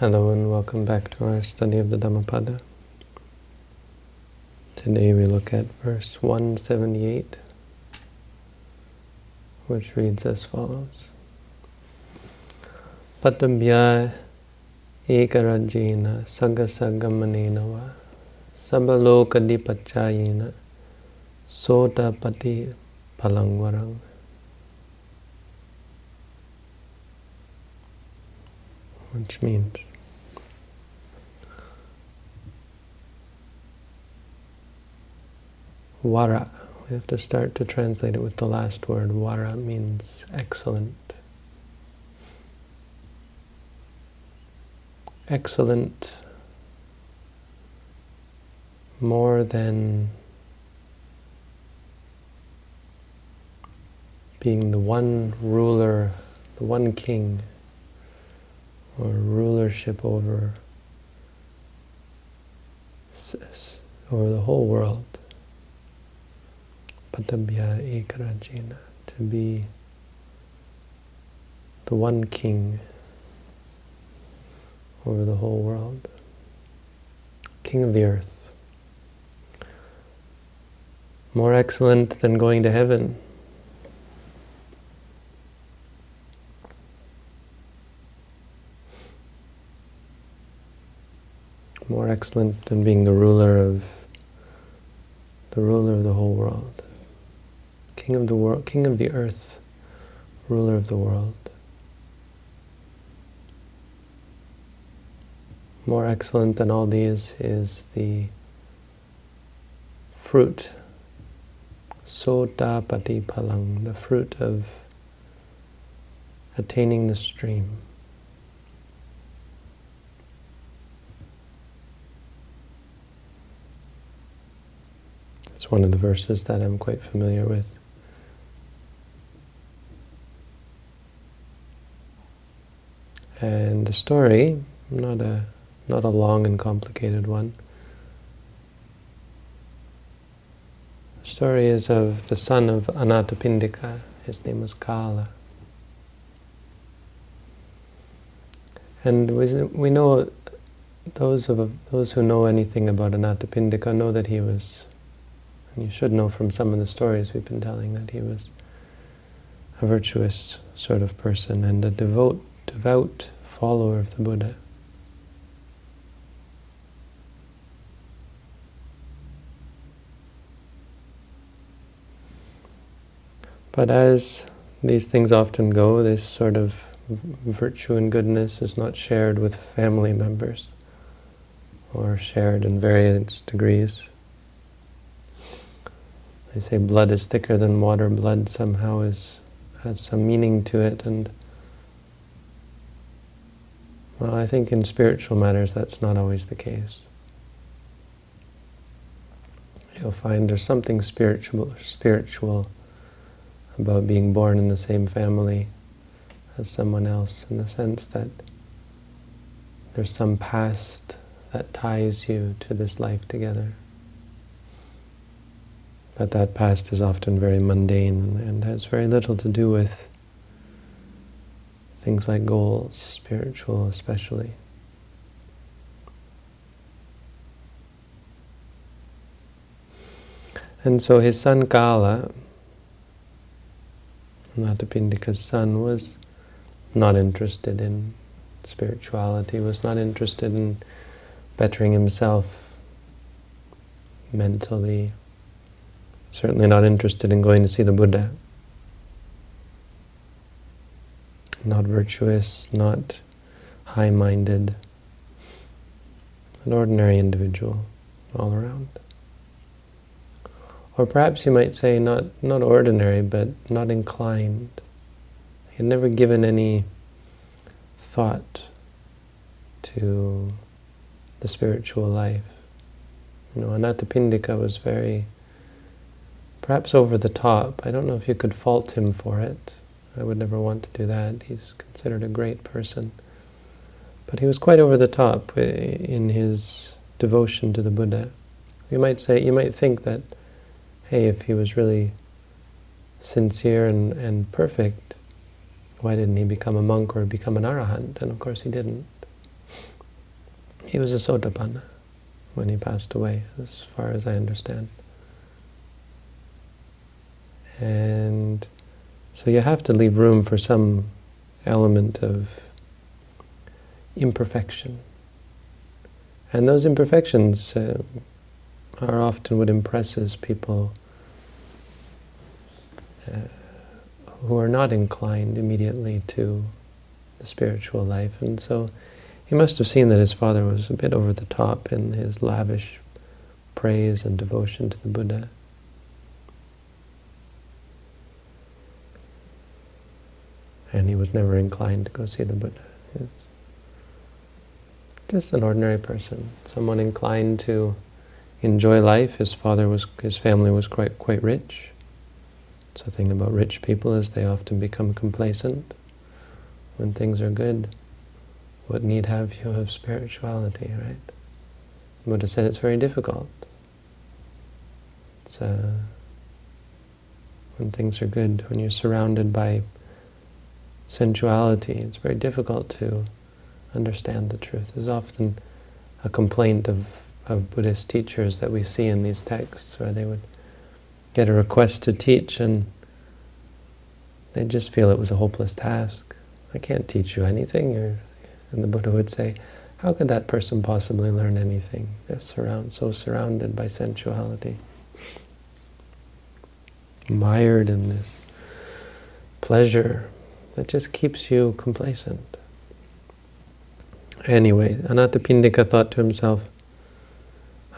Hello and welcome back to our study of the Dhammapada. Today we look at verse 178, which reads as follows. Patabhya ekarajena sagasagamanena va sabalokadipachayena sotapati palangvarang. Which means Vara. We have to start to translate it with the last word. Vara means excellent. Excellent more than being the one ruler, the one king, or rulership over, over the whole world. Patabhya Ekarajena, to be the one king over the whole world, king of the earth. More excellent than going to heaven. More excellent than being the ruler of the ruler of the whole world. King of the world, King of the earth, ruler of the world. More excellent than all these is the fruit, sota pati palang, the fruit of attaining the stream. It's one of the verses that I'm quite familiar with. And the story, not a, not a long and complicated one, the story is of the son of Anathapindika. His name was Kala. And we, know, those, of, those who know anything about Anathapindika know that he was, and you should know from some of the stories we've been telling, that he was a virtuous sort of person and a devote devout follower of the Buddha. But as these things often go, this sort of virtue and goodness is not shared with family members or shared in various degrees. They say blood is thicker than water. Blood somehow is has some meaning to it, and well, I think in spiritual matters that's not always the case. You'll find there's something spiritual, spiritual about being born in the same family as someone else in the sense that there's some past that ties you to this life together. But that past is often very mundane and has very little to do with things like goals, spiritual especially. And so his son Kala, Anathapindika's son, was not interested in spirituality, was not interested in bettering himself mentally, certainly not interested in going to see the Buddha. not virtuous, not high-minded, an ordinary individual all around. Or perhaps you might say not, not ordinary, but not inclined. He had never given any thought to the spiritual life. You know, Anathapindika was very, perhaps over the top. I don't know if you could fault him for it. I would never want to do that. He's considered a great person. But he was quite over the top in his devotion to the Buddha. You might say, you might think that, hey, if he was really sincere and, and perfect, why didn't he become a monk or become an arahant? And of course he didn't. He was a Sotapanna when he passed away, as far as I understand. And so you have to leave room for some element of imperfection. And those imperfections uh, are often what impresses people uh, who are not inclined immediately to the spiritual life. And so he must have seen that his father was a bit over the top in his lavish praise and devotion to the Buddha. And he was never inclined to go see the Buddha. He's just an ordinary person, someone inclined to enjoy life. His father was, his family was quite quite rich. So the thing about rich people is they often become complacent when things are good. What need have you of spirituality, right? Buddha said it's very difficult. It's uh, when things are good, when you're surrounded by sensuality, it's very difficult to understand the truth. There's often a complaint of, of Buddhist teachers that we see in these texts where they would get a request to teach and they just feel it was a hopeless task. I can't teach you anything. You're, and the Buddha would say, how could that person possibly learn anything? They're surround, so surrounded by sensuality. Mired in this pleasure that just keeps you complacent. Anyway, Anathapindika thought to himself,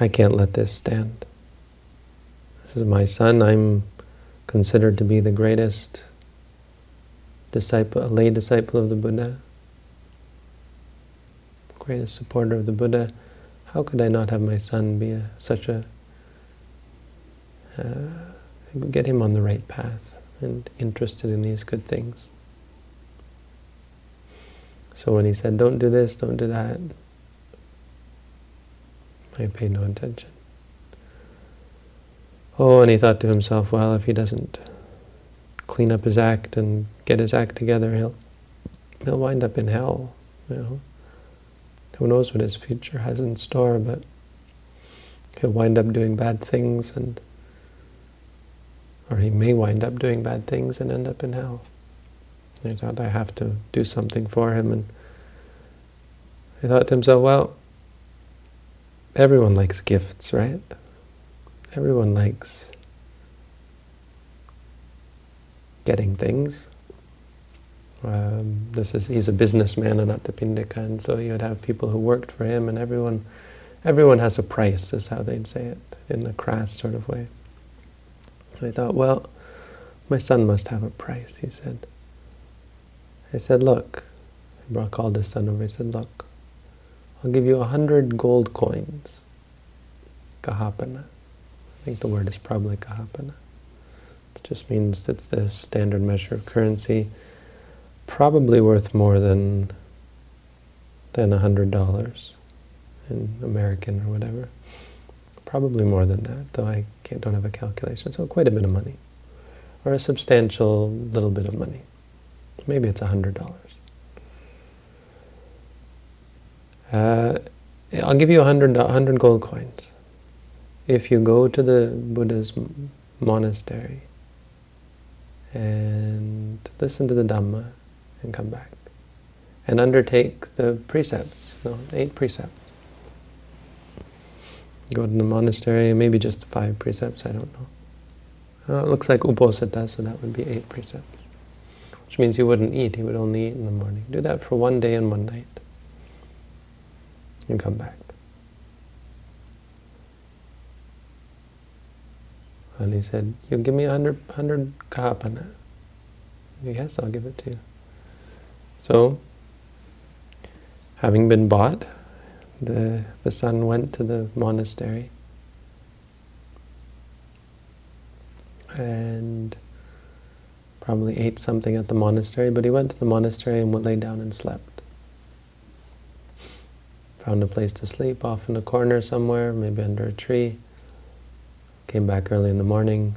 I can't let this stand. This is my son. I'm considered to be the greatest disciple, a lay disciple of the Buddha, greatest supporter of the Buddha. How could I not have my son be a, such a, uh, get him on the right path and interested in these good things? So when he said, don't do this, don't do that, I paid no attention. Oh, and he thought to himself, well, if he doesn't clean up his act and get his act together, he'll he'll wind up in hell. You know, who knows what his future has in store, but he'll wind up doing bad things, and or he may wind up doing bad things and end up in hell. He thought, I have to do something for him, and he thought to himself, well, everyone likes gifts, right? Everyone likes getting things. Um, this is he's a businessman in Anathapindika, and so you would have people who worked for him, and everyone, everyone has a price, is how they'd say it in the crass sort of way. And I thought, well, my son must have a price. He said. I said, look. He called his son over. He said, look, I'll give you a hundred gold coins, kahapana. I think the word is probably kahapana. It just means it's the standard measure of currency, probably worth more than than a hundred dollars in American or whatever. Probably more than that, though I don't have a calculation. So quite a bit of money, or a substantial little bit of money. Maybe it's a hundred dollars. Uh, I'll give you a hundred, hundred gold coins if you go to the Buddha's monastery and listen to the Dhamma and come back and undertake the precepts, no, eight precepts. Go to the monastery, maybe just five precepts, I don't know. Uh, it looks like Uposatha, so that would be eight precepts. Which means he wouldn't eat, he would only eat in the morning. Do that for one day and one night. And come back. And he said, you give me a hundred, hundred kahapana. Yes, I'll give it to you. So, having been bought, the, the son went to the monastery and probably ate something at the monastery, but he went to the monastery and lay down and slept. Found a place to sleep off in a corner somewhere, maybe under a tree. Came back early in the morning.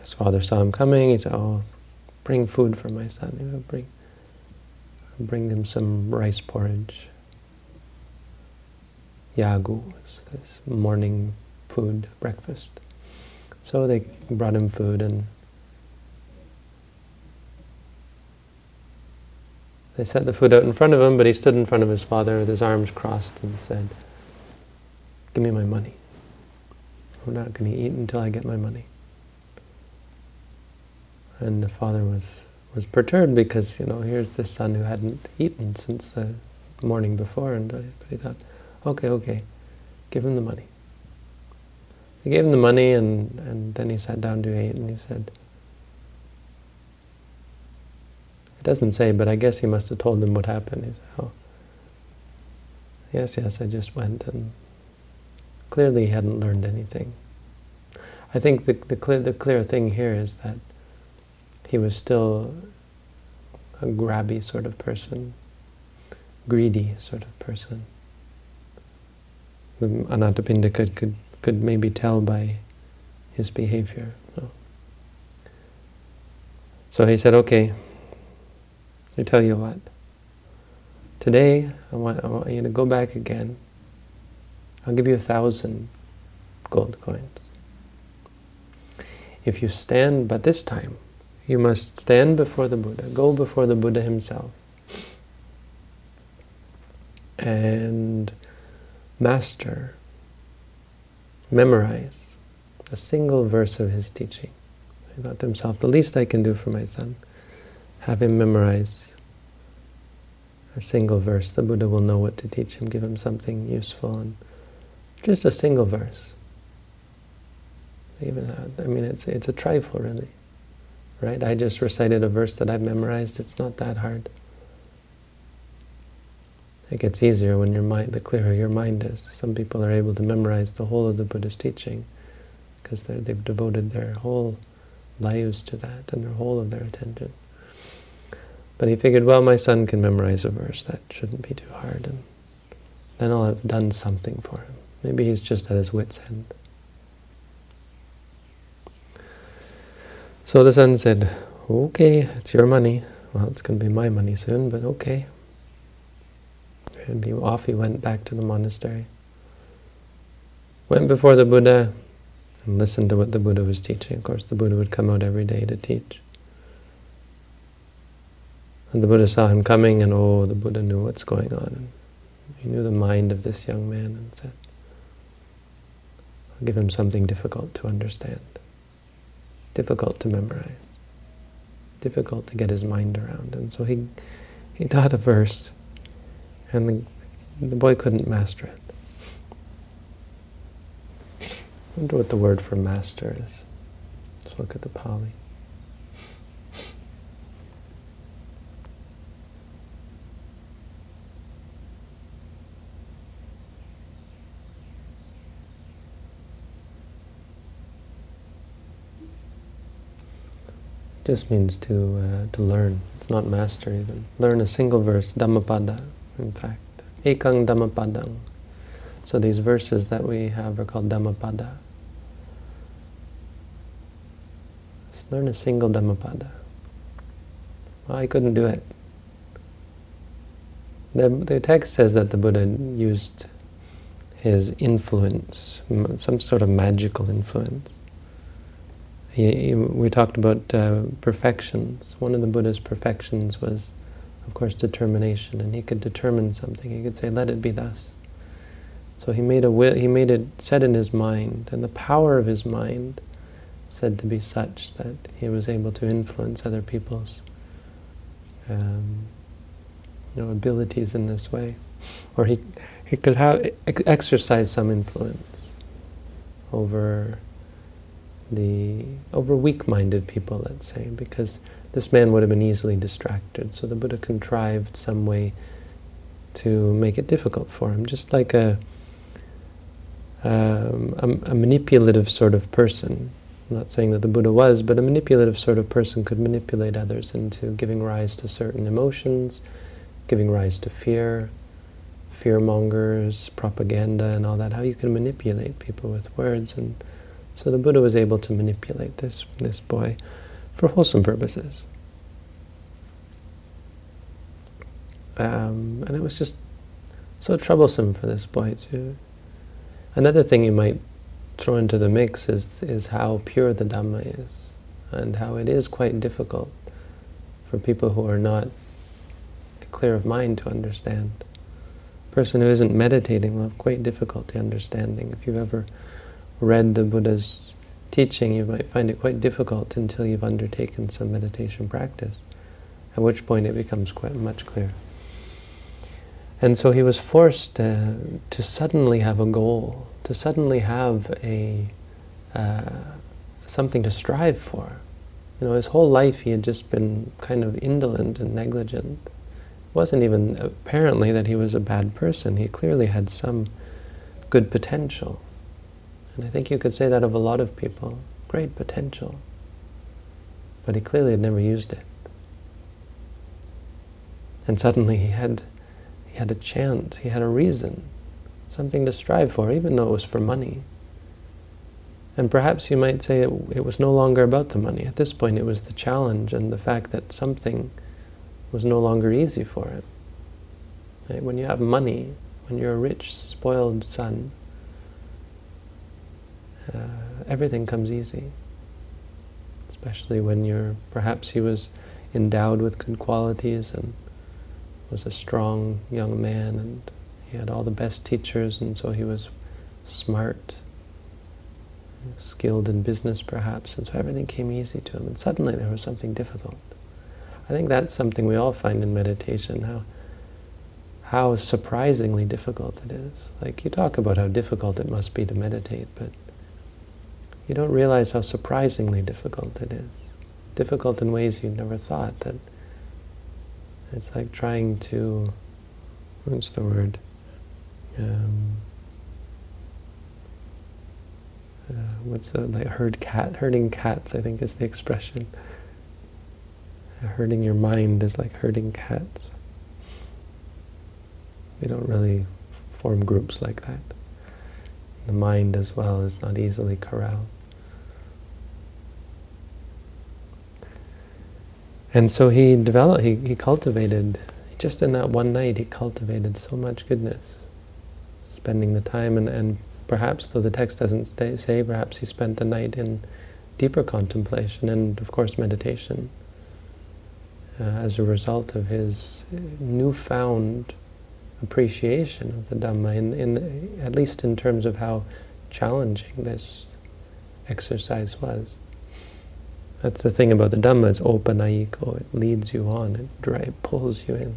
His father saw him coming. He said, oh, bring food for my son. He would bring, bring him some rice porridge. Yagu, this morning food, breakfast. So they brought him food and they set the food out in front of him, but he stood in front of his father with his arms crossed and said, give me my money. I'm not going to eat until I get my money. And the father was, was perturbed because, you know, here's this son who hadn't eaten since the morning before, and but he thought, okay, okay, give him the money. He gave him the money, and, and then he sat down to eat, and he said, it doesn't say, but I guess he must have told him what happened. He said, oh, yes, yes, I just went, and clearly he hadn't learned anything. I think the, the, clear, the clear thing here is that he was still a grabby sort of person, greedy sort of person. The Anathapindika could, could maybe tell by his behavior. So he said, okay, I tell you what, today I want, I want you to go back again. I'll give you a thousand gold coins. If you stand, but this time, you must stand before the Buddha, go before the Buddha himself, and master, memorize a single verse of his teaching. He thought to himself, the least I can do for my son, have him memorize a single verse. The Buddha will know what to teach him, give him something useful, and just a single verse. Even that, I mean, it's it's a trifle, really, right? I just recited a verse that I've memorized. It's not that hard. It gets easier when your mind, the clearer your mind is. Some people are able to memorize the whole of the Buddha's teaching because they've devoted their whole lives to that and their whole of their attention. But he figured, well, my son can memorize a verse. That shouldn't be too hard. And then I'll have done something for him. Maybe he's just at his wit's end. So the son said, okay, it's your money. Well, it's going to be my money soon, but okay. And he, off he went back to the monastery. Went before the Buddha and listened to what the Buddha was teaching. Of course, the Buddha would come out every day to teach. And the Buddha saw him coming, and oh, the Buddha knew what's going on. He knew the mind of this young man and said, I'll give him something difficult to understand difficult to memorize, difficult to get his mind around. And so he, he taught a verse, and the, the boy couldn't master it. I wonder what the word for master is. Let's look at the Pali. just means to uh, to learn. It's not master even. Learn a single verse, Dhammapada, in fact. Ekang Dhammapadang. So these verses that we have are called Dhammapada. Let's learn a single Dhammapada. Well, I couldn't do it. The, the text says that the Buddha used his influence, some sort of magical influence. He, he, we talked about uh, perfections. One of the Buddha's perfections was, of course, determination, and he could determine something. He could say, "Let it be thus." So he made a will. He made it set in his mind, and the power of his mind said to be such that he was able to influence other people's um, you know, abilities in this way, or he he could have exercise some influence over the over weak-minded people, let's say, because this man would have been easily distracted. So the Buddha contrived some way to make it difficult for him, just like a, um, a, a, manipulative sort of person. I'm not saying that the Buddha was, but a manipulative sort of person could manipulate others into giving rise to certain emotions, giving rise to fear, fear-mongers, propaganda and all that, how you can manipulate people with words and so the Buddha was able to manipulate this, this boy for wholesome purposes. Um, and it was just so troublesome for this boy too. Another thing you might throw into the mix is, is how pure the Dhamma is, and how it is quite difficult for people who are not clear of mind to understand. A person who isn't meditating will have quite difficulty understanding. If you've ever read the Buddha's teaching, you might find it quite difficult until you've undertaken some meditation practice, at which point it becomes quite much clearer. And so he was forced uh, to suddenly have a goal, to suddenly have a uh, something to strive for. You know, his whole life he had just been kind of indolent and negligent. It wasn't even apparently that he was a bad person. He clearly had some good potential. And I think you could say that of a lot of people. Great potential. But he clearly had never used it. And suddenly he had he had a chance, he had a reason, something to strive for, even though it was for money. And perhaps you might say it, it was no longer about the money. At this point it was the challenge and the fact that something was no longer easy for him. Right? When you have money, when you're a rich, spoiled son, uh, everything comes easy. Especially when you're, perhaps he was endowed with good qualities and was a strong young man and he had all the best teachers and so he was smart, skilled in business perhaps, and so everything came easy to him. And suddenly there was something difficult. I think that's something we all find in meditation, how how surprisingly difficult it is. Like you talk about how difficult it must be to meditate, but you don't realize how surprisingly difficult it is. Difficult in ways you never thought that it's like trying to, what's the word? Um, uh, what's the, like herd cat, herding cats, I think is the expression. herding your mind is like herding cats. They don't really form groups like that. The mind as well is not easily corralled. And so he developed, he, he cultivated, just in that one night, he cultivated so much goodness. Spending the time, and, and perhaps, though the text doesn't stay, say, perhaps he spent the night in deeper contemplation and, of course, meditation. Uh, as a result of his newfound appreciation of the Dhamma, in, in at least in terms of how challenging this exercise was. That's the thing about the Dhamma, it's opanayiko, oh, it leads you on, it, it pulls you in.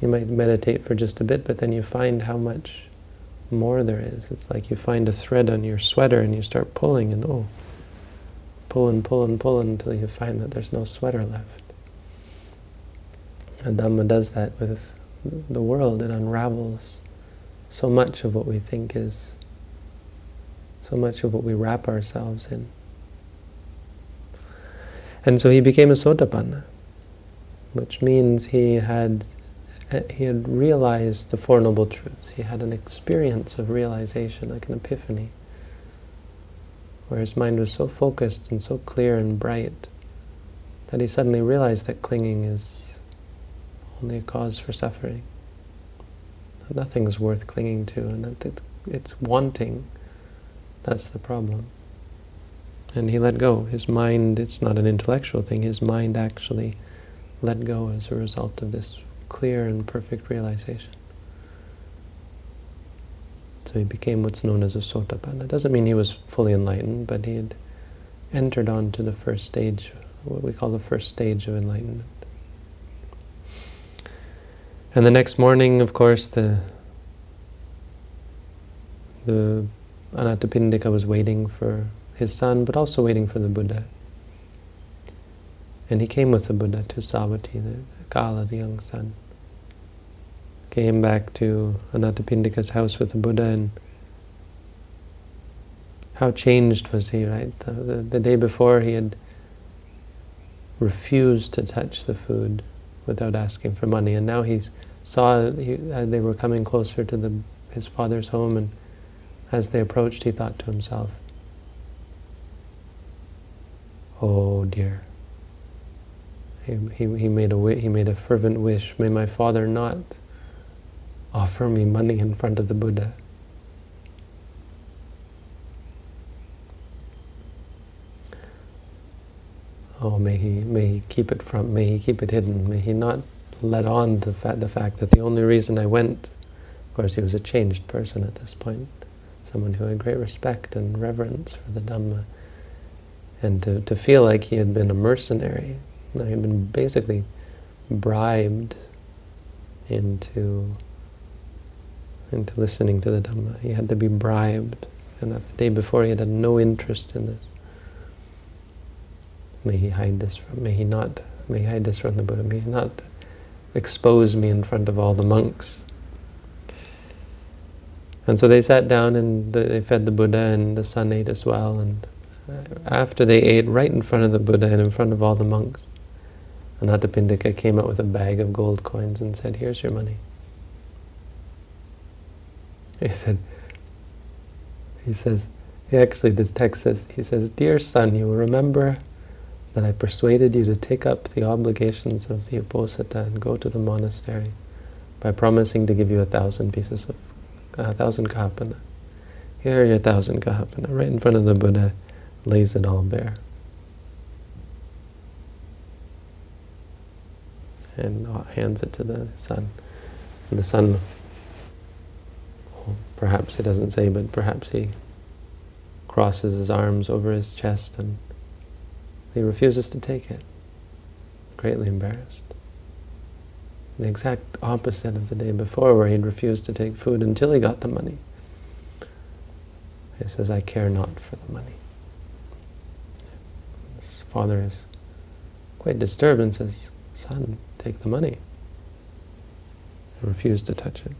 You might meditate for just a bit, but then you find how much more there is. It's like you find a thread on your sweater and you start pulling and oh, pull and pull and pull until you find that there's no sweater left. And Dhamma does that with the world. It unravels so much of what we think is, so much of what we wrap ourselves in. And so he became a Sotapanna, which means he had uh, he had realized the Four Noble Truths. He had an experience of realization, like an epiphany, where his mind was so focused and so clear and bright that he suddenly realized that clinging is only a cause for suffering. That nothing is worth clinging to, and that it's wanting that's the problem. And he let go. His mind, it's not an intellectual thing, his mind actually let go as a result of this clear and perfect realization. So he became what's known as a sotapanna. It doesn't mean he was fully enlightened, but he had entered on to the first stage, what we call the first stage of enlightenment. And the next morning, of course, the the Anathapindika was waiting for his son, but also waiting for the Buddha. And he came with the Buddha to Savatthi, the Kala, the young son. Came back to Anathapindika's house with the Buddha and how changed was he, right? The, the, the, day before he had refused to touch the food without asking for money, and now he saw he, uh, they were coming closer to the, his father's home, and as they approached, he thought to himself, oh dear. He, he, he, made a, he made a fervent wish, may my father not offer me money in front of the Buddha. Oh, may he, may he keep it from, may he keep it hidden, may he not let on to fa the fact that the only reason I went, of course he was a changed person at this point, someone who had great respect and reverence for the Dhamma, and to, to feel like he had been a mercenary, he had been basically bribed into into listening to the Dhamma. He had to be bribed, and that the day before he had had no interest in this. May he hide this from, may he not, may he hide this from the Buddha, may he not expose me in front of all the monks. And so they sat down and they fed the Buddha and the son ate as well. And after they ate, right in front of the Buddha and in front of all the monks, Anathapindika came out with a bag of gold coins and said, here's your money. He said, he says, actually this text says, he says, Dear son, you will remember that I persuaded you to take up the obligations of the Uposatha and go to the monastery by promising to give you a thousand pieces of, a thousand kahapana. Here are your thousand kahapana. Right in front of the Buddha, lays it all bare. And uh, hands it to the son. And the son, perhaps he doesn't say, but perhaps he crosses his arms over his chest and he refuses to take it, greatly embarrassed. The exact opposite of the day before where he'd refused to take food until he got the money. He says, I care not for the money. Father is quite disturbed and says, son, take the money. Refused to touch it.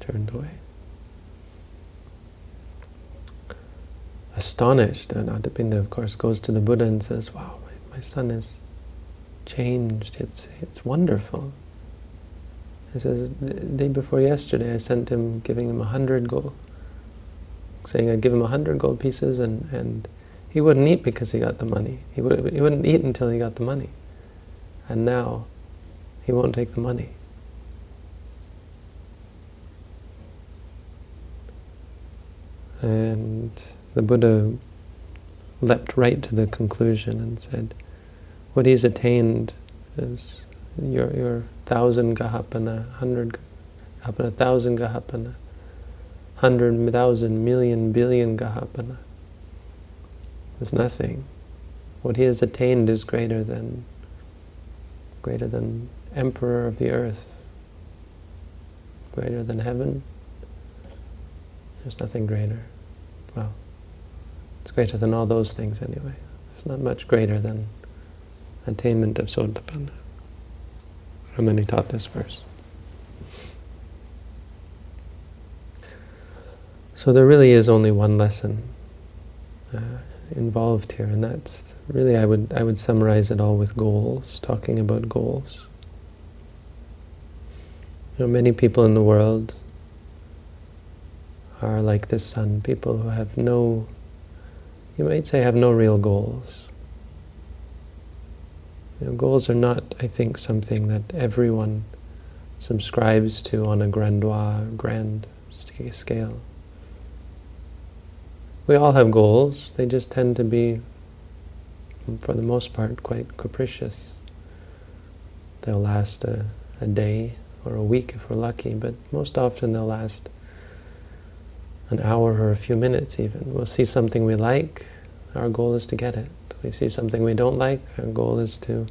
Turned away. astonished. And Anathapindika, of course, goes to the Buddha and says, wow, my, my son has changed. It's, it's wonderful. He says, the day before yesterday, I sent him, giving him a hundred gold, saying I'd give him a hundred gold pieces, and, and he wouldn't eat because he got the money. He, would, he wouldn't eat until he got the money. And now, he won't take the money. And the Buddha leapt right to the conclusion and said, what he's attained is your, your thousand gahapana, hundred gahapana, thousand gahapana, hundred thousand million billion gahapana. There's nothing. What he has attained is greater than greater than emperor of the earth, greater than heaven. There's nothing greater. Well, it's greater than all those things anyway. It's not much greater than attainment of Sotapanna. How many taught this verse? So there really is only one lesson uh, involved here, and that's really I would I would summarize it all with goals, talking about goals. You know, many people in the world are like this son, people who have no you might say, have no real goals. You know, goals are not, I think, something that everyone subscribes to on a grandois, grand scale. We all have goals, they just tend to be, for the most part, quite capricious. They'll last a, a day or a week if we're lucky, but most often they'll last an hour or a few minutes even. We'll see something we like, our goal is to get it. We see something we don't like, our goal is to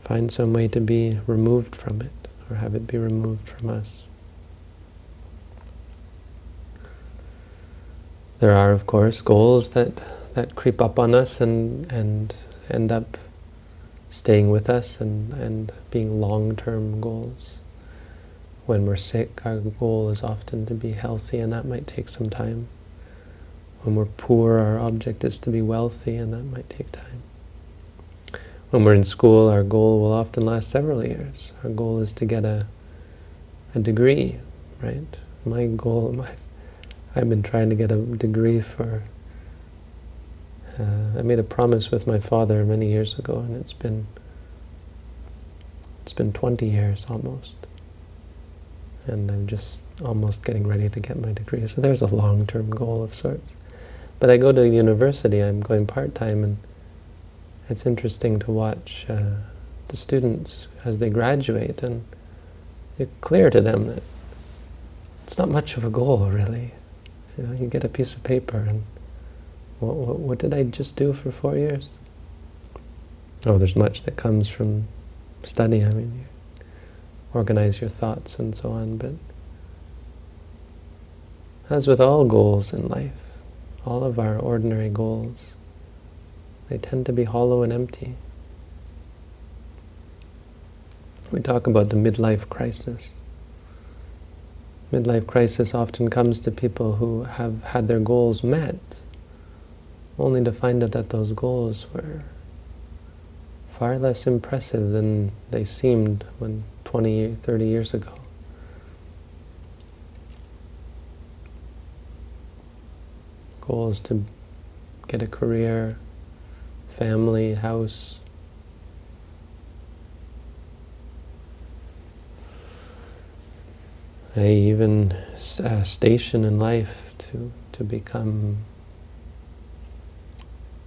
find some way to be removed from it, or have it be removed from us. There are, of course, goals that, that creep up on us and, and end up staying with us and, and being long-term goals. When we're sick, our goal is often to be healthy, and that might take some time. When we're poor, our object is to be wealthy, and that might take time. When we're in school, our goal will often last several years. Our goal is to get a, a degree, right? My goal, my, I've been trying to get a degree for Uh, I made a promise with my father many years ago, and it's been it's been 20 years almost. And I'm just almost getting ready to get my degree. So there's a long-term goal of sorts. But I go to university, I'm going part-time, and it's interesting to watch uh, the students as they graduate, and it's clear to them that it's not much of a goal, really. You know, you get a piece of paper, and what, what, what did I just do for four years? Oh, there's much that comes from study. I mean, you organize your thoughts and so on, but as with all goals in life, all of our ordinary goals, they tend to be hollow and empty. We talk about the midlife crisis. Midlife crisis often comes to people who have had their goals met, only to find out that those goals were far less impressive than they seemed when 20, 30 years ago. Goals to get a career, family, house, a even a station in life to to become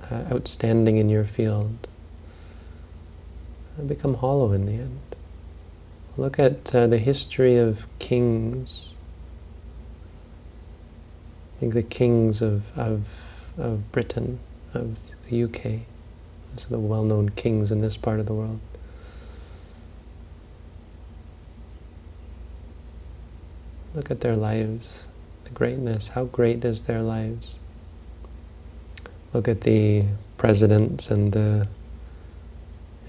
uh, outstanding in your field become hollow in the end. Look at uh, the history of kings. I think the kings of, of, of Britain, of the UK, those are the well-known kings in this part of the world. Look at their lives, the greatness. How great is their lives? Look at the presidents and the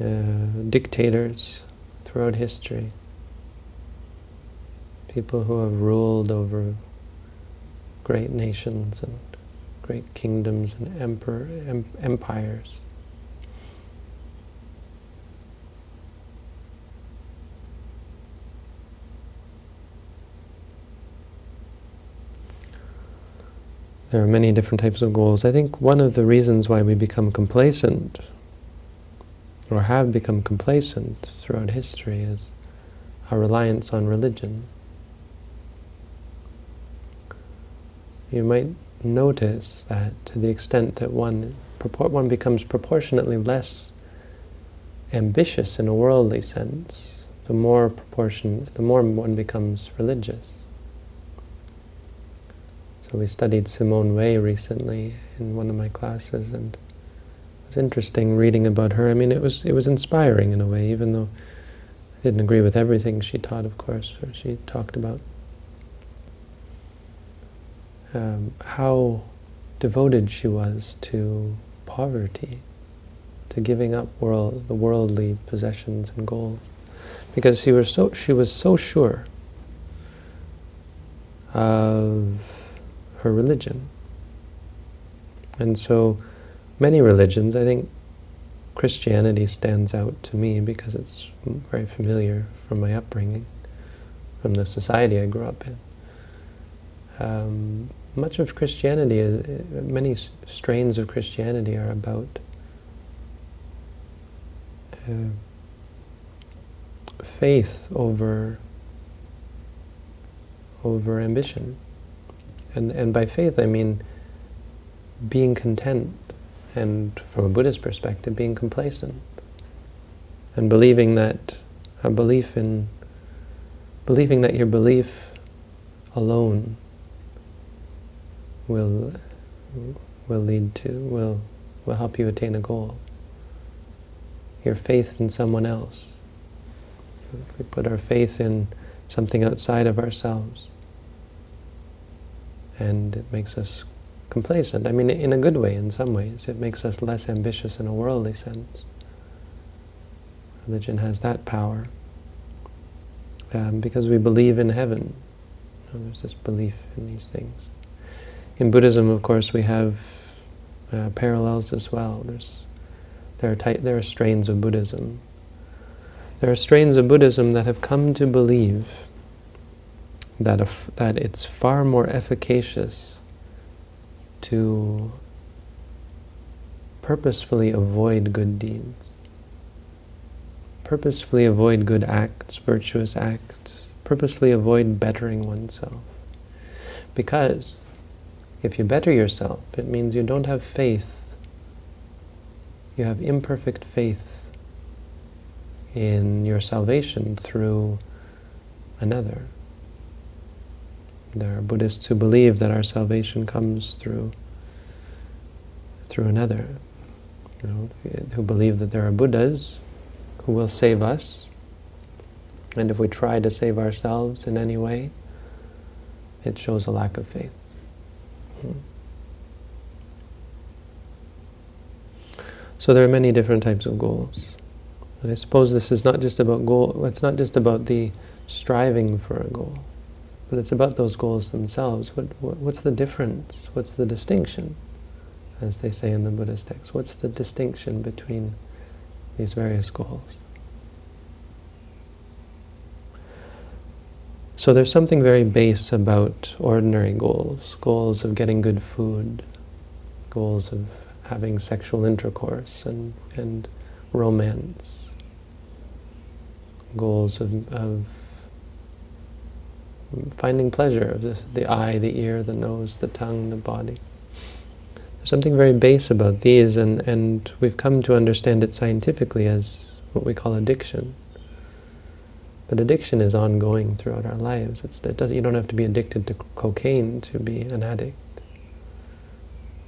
uh, dictators throughout history. People who have ruled over great nations and great kingdoms and emperor, em empires. There are many different types of goals. I think one of the reasons why we become complacent or have become complacent throughout history is our reliance on religion. You might notice that to the extent that one, one becomes proportionately less ambitious in a worldly sense, the more proportion, the more one becomes religious. So we studied Simone Weil recently in one of my classes, and it was interesting reading about her. I mean, it was it was inspiring in a way, even though I didn't agree with everything she taught, of course, or she talked about. Um, how devoted she was to poverty, to giving up world, the worldly possessions and goals, because she was so she was so sure of her religion. And so many religions, I think Christianity stands out to me because it's very familiar from my upbringing, from the society I grew up in. Um, much of Christianity, is, many strains of Christianity are about uh, faith over over ambition. And, and by faith, I mean being content, and from a Buddhist perspective, being complacent. And believing that a belief in, believing that your belief alone will, will lead to, will, will help you attain a goal. Your faith in someone else. We put our faith in something outside of ourselves and it makes us complacent. I mean, in a good way in some ways. It makes us less ambitious in a worldly sense. Religion has that power. Um, because we believe in heaven. You know, there's this belief in these things. In Buddhism, of course, we have uh, parallels as well. There's, there, are there are strains of Buddhism. There are strains of Buddhism that have come to believe that, that it's far more efficacious to purposefully avoid good deeds. Purposefully avoid good acts, virtuous acts. purposely avoid bettering oneself. Because if you better yourself, it means you don't have faith. You have imperfect faith in your salvation through another. There are Buddhists who believe that our salvation comes through through another. You know, who believe that there are Buddhas who will save us, and if we try to save ourselves in any way, it shows a lack of faith. Hmm. So there are many different types of goals. And I suppose this is not just about goal, it's not just about the striving for a goal. But it's about those goals themselves. What, what, what's the difference? What's the distinction? As they say in the Buddhist text, what's the distinction between these various goals? So there's something very base about ordinary goals. Goals of getting good food, goals of having sexual intercourse and, and romance, goals of, of finding pleasure of this, the eye, the ear, the nose, the tongue, the body. There's something very base about these, and, and we've come to understand it scientifically as what we call addiction. But addiction is ongoing throughout our lives. It's, it does, you don't have to be addicted to cocaine to be an addict.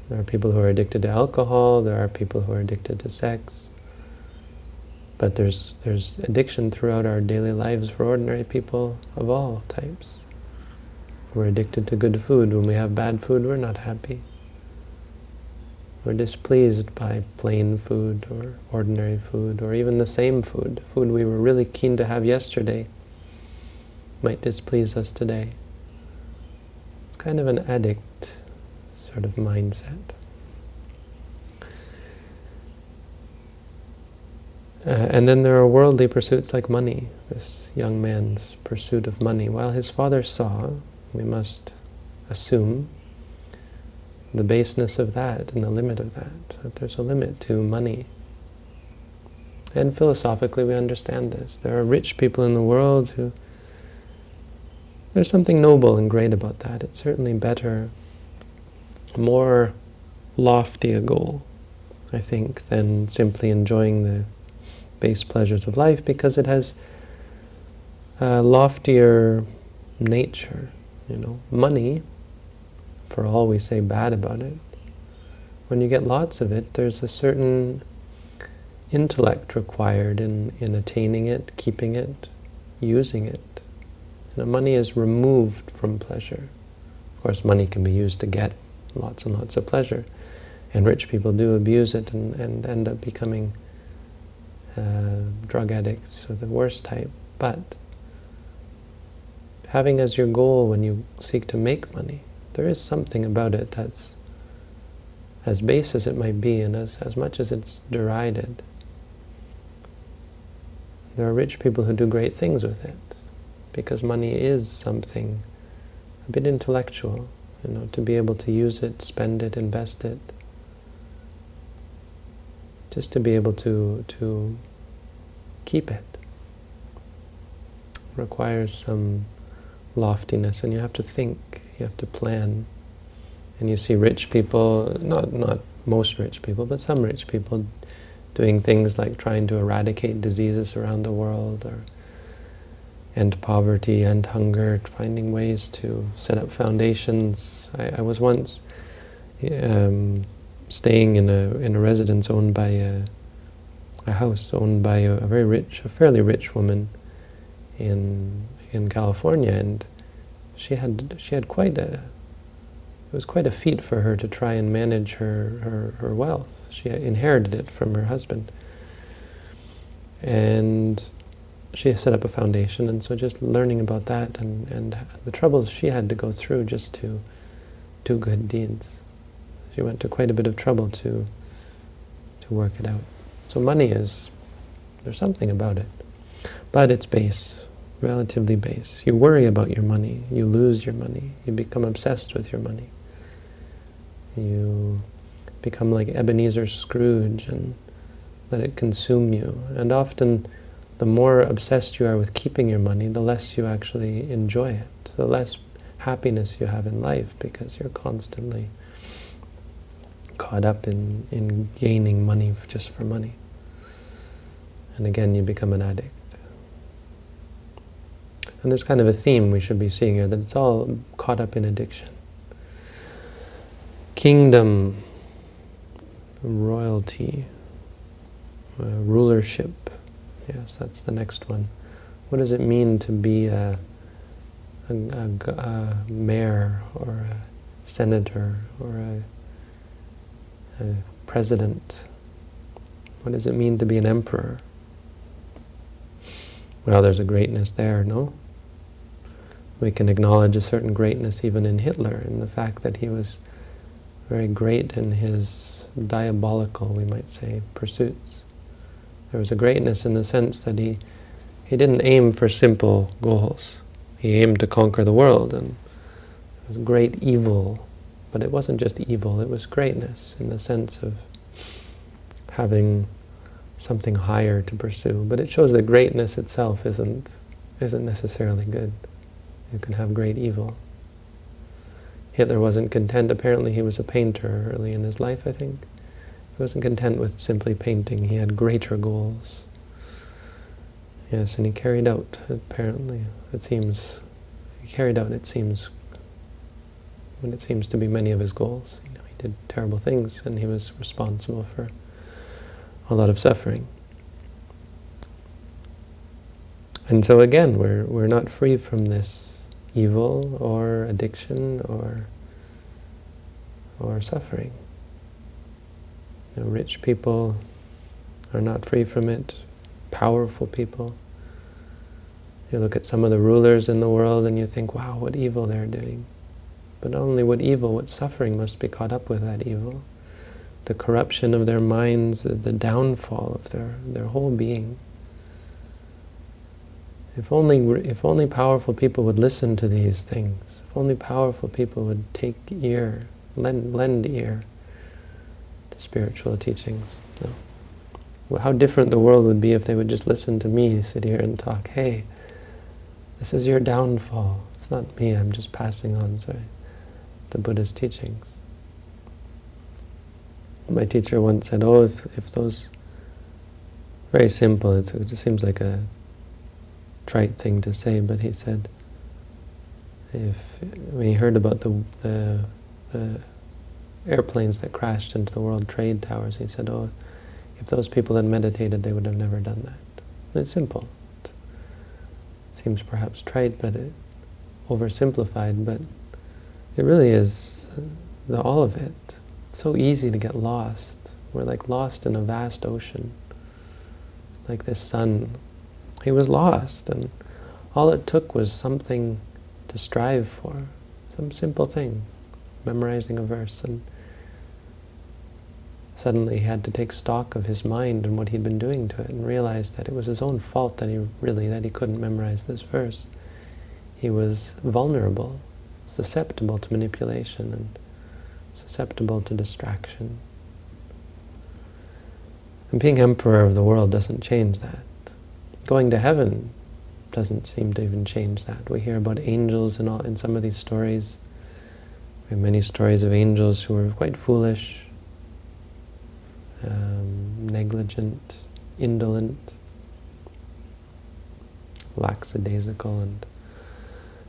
There are people who are addicted to alcohol, there are people who are addicted to sex. But there's, there's addiction throughout our daily lives for ordinary people of all types. We're addicted to good food. When we have bad food, we're not happy. We're displeased by plain food or ordinary food or even the same food. Food we were really keen to have yesterday might displease us today. It's kind of an addict sort of mindset. Uh, and then there are worldly pursuits like money, this young man's pursuit of money. While his father saw we must assume the baseness of that and the limit of that, that there's a limit to money. And philosophically we understand this. There are rich people in the world who, there's something noble and great about that. It's certainly better, more lofty a goal, I think, than simply enjoying the base pleasures of life because it has a loftier nature you know, money, for all we say bad about it, when you get lots of it, there's a certain intellect required in, in attaining it, keeping it, using it. You know, money is removed from pleasure. Of course, money can be used to get lots and lots of pleasure. And rich people do abuse it and, and end up becoming uh, drug addicts of the worst type. But having as your goal when you seek to make money, there is something about it that's as base as it might be and as, as much as it's derided. There are rich people who do great things with it because money is something a bit intellectual, you know, to be able to use it, spend it, invest it, just to be able to, to keep it requires some loftiness, and you have to think, you have to plan. And you see rich people, not, not most rich people, but some rich people doing things like trying to eradicate diseases around the world, or end poverty, end hunger, finding ways to set up foundations. I, I was once um, staying in a in a residence owned by a, a house owned by a, a very rich, a fairly rich woman in in California, and she had she had quite a it was quite a feat for her to try and manage her, her, her wealth. She inherited it from her husband. And she set up a foundation, and so just learning about that and, and the troubles she had to go through just to do good deeds. She went to quite a bit of trouble to, to work it out. So money is, there's something about it. But it's base relatively base. You worry about your money, you lose your money, you become obsessed with your money. You become like Ebenezer Scrooge and let it consume you. And often, the more obsessed you are with keeping your money, the less you actually enjoy it, the less happiness you have in life because you're constantly caught up in, in gaining money just for money. And again, you become an addict. And there's kind of a theme we should be seeing here, that it's all caught up in addiction. Kingdom, royalty, uh, rulership. Yes, that's the next one. What does it mean to be a, a, a, a mayor or a senator or a, a president? What does it mean to be an emperor? Well, there's a greatness there, no? We can acknowledge a certain greatness even in Hitler, in the fact that he was very great in his diabolical, we might say, pursuits. There was a greatness in the sense that he, he didn't aim for simple goals. He aimed to conquer the world, and it was great evil. But it wasn't just evil, it was greatness in the sense of having something higher to pursue. But it shows that greatness itself isn't, isn't necessarily good. You can have great evil. Hitler wasn't content. Apparently he was a painter early in his life, I think. He wasn't content with simply painting. He had greater goals. Yes, and he carried out, apparently, it seems, he carried out, it seems, when it seems to be many of his goals. You know, he did terrible things, and he was responsible for a lot of suffering. And so again, we're, we're not free from this evil or addiction or, or suffering. You know, rich people are not free from it, powerful people. You look at some of the rulers in the world and you think, wow, what evil they're doing. But not only what evil, what suffering must be caught up with that evil the corruption of their minds, the, the downfall of their, their whole being. If only, if only powerful people would listen to these things, if only powerful people would take ear, lend, lend ear to spiritual teachings. No. Well, how different the world would be if they would just listen to me sit here and talk, hey, this is your downfall. It's not me, I'm just passing on, sorry, the Buddha's teachings. My teacher once said, oh, if, if those, very simple, it just seems like a trite thing to say, but he said, if when he heard about the, the, the airplanes that crashed into the World Trade Towers, he said, oh, if those people had meditated, they would have never done that. And it's simple. It seems perhaps trite, but it, oversimplified, but it really is the, all of it It's so easy to get lost. We're like lost in a vast ocean. Like this son, he was lost, and all it took was something to strive for, some simple thing, memorizing a verse, and suddenly he had to take stock of his mind and what he'd been doing to it, and realize that it was his own fault that he really, that he couldn't memorize this verse. He was vulnerable, susceptible to manipulation, and susceptible to distraction. And being emperor of the world doesn't change that. Going to heaven doesn't seem to even change that. We hear about angels in, all, in some of these stories. We have many stories of angels who are quite foolish, um, negligent, indolent, lackadaisical, and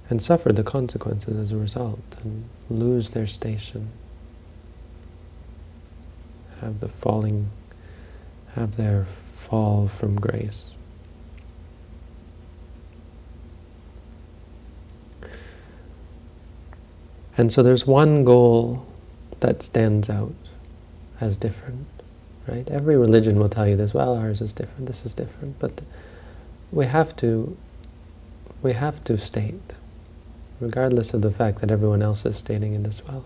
and suffer the consequences as a result, and lose their station have the falling, have their fall from grace. And so there's one goal that stands out as different, right? Every religion will tell you this, well, ours is different, this is different, but we have to, we have to state, regardless of the fact that everyone else is stating it as well,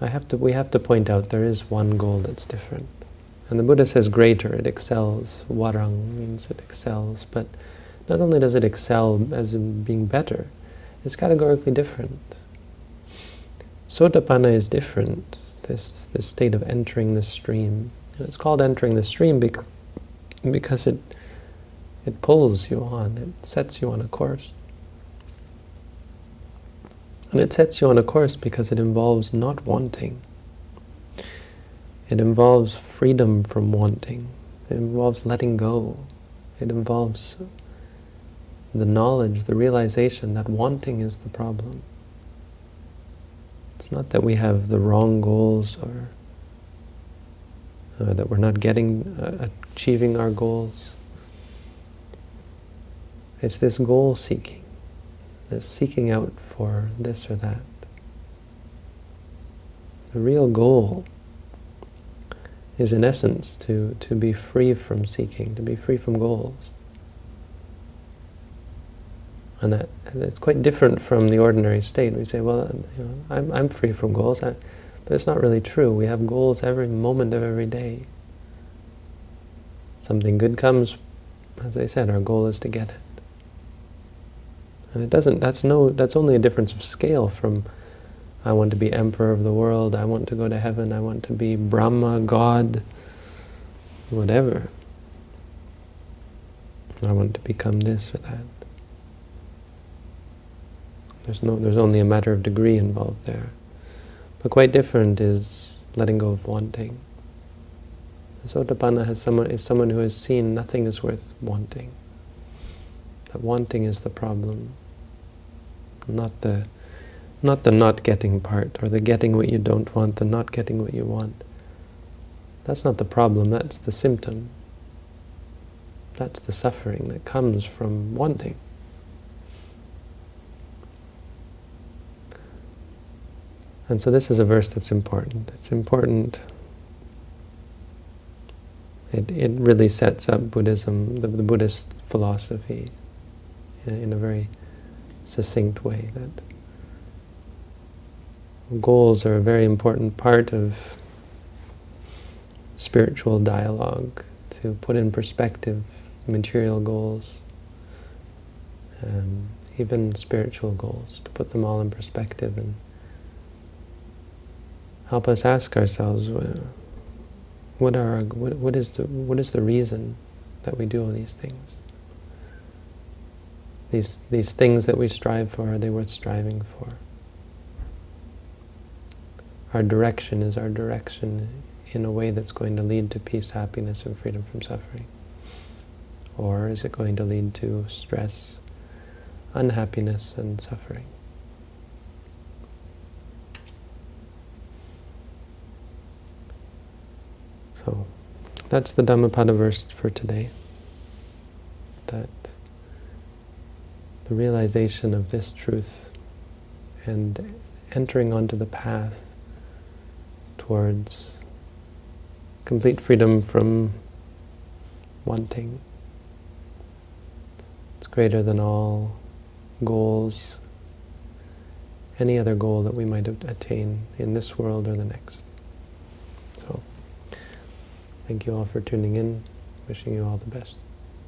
I have to, we have to point out there is one goal that's different. And the Buddha says greater, it excels. Warang means it excels. But not only does it excel as in being better, it's categorically different. Sotapanna is different. this, this state of entering the stream. And it's called entering the stream because, because it, it pulls you on, it sets you on a course. And it sets you on a course because it involves not wanting. It involves freedom from wanting. It involves letting go. It involves the knowledge, the realization that wanting is the problem. It's not that we have the wrong goals or uh, that we're not getting, uh, achieving our goals. It's this goal seeking, this seeking out for this or that. The real goal is in essence to, to be free from seeking, to be free from goals. And that it's quite different from the ordinary state. We say, well, you know, I'm, I'm free from goals, I, but it's not really true. We have goals every moment of every day. Something good comes, as I said, our goal is to get it. And it doesn't, that's no, that's only a difference of scale from I want to be emperor of the world, I want to go to heaven, I want to be Brahma, God, whatever. I want to become this or that. There's no, there's only a matter of degree involved there. But quite different is letting go of wanting. Sotapanna has someone, is someone who has seen nothing is worth wanting. That wanting is the problem, not the not the not getting part, or the getting what you don't want, the not getting what you want. That's not the problem, that's the symptom. That's the suffering that comes from wanting. And so this is a verse that's important. It's important. It, it really sets up Buddhism, the, the Buddhist philosophy, in, in a very succinct way. That goals are a very important part of spiritual dialogue, to put in perspective material goals, um, even spiritual goals, to put them all in perspective and help us ask ourselves, what are what, what is the what is the reason that we do all these things? These these things that we strive for, are they worth striving for? Our direction is our direction in a way that's going to lead to peace, happiness, and freedom from suffering? Or is it going to lead to stress, unhappiness, and suffering? So that's the Dhammapada verse for today. That the realization of this truth and entering onto the path towards complete freedom from wanting. It's greater than all goals, any other goal that we might attain in this world or the next. Thank you all for tuning in. Wishing you all the best.